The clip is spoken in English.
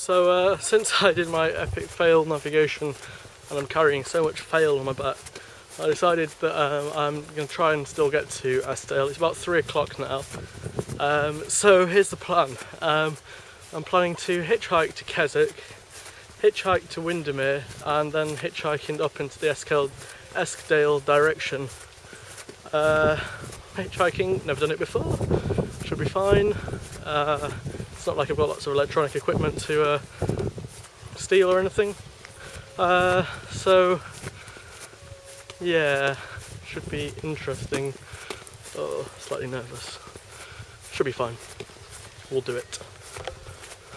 So uh, since I did my epic fail navigation and I'm carrying so much fail on my back, I decided that um, I'm going to try and still get to Eskdale. It's about 3 o'clock now. Um, so here's the plan. Um, I'm planning to hitchhike to Keswick, hitchhike to Windermere and then hitchhiking up into the Eskdale, Eskdale direction. Uh, hitchhiking, never done it before, should be fine. Uh, it's not like I've got lots of electronic equipment to uh, steal or anything. Uh, so yeah, should be interesting. Oh, slightly nervous. Should be fine. We'll do it.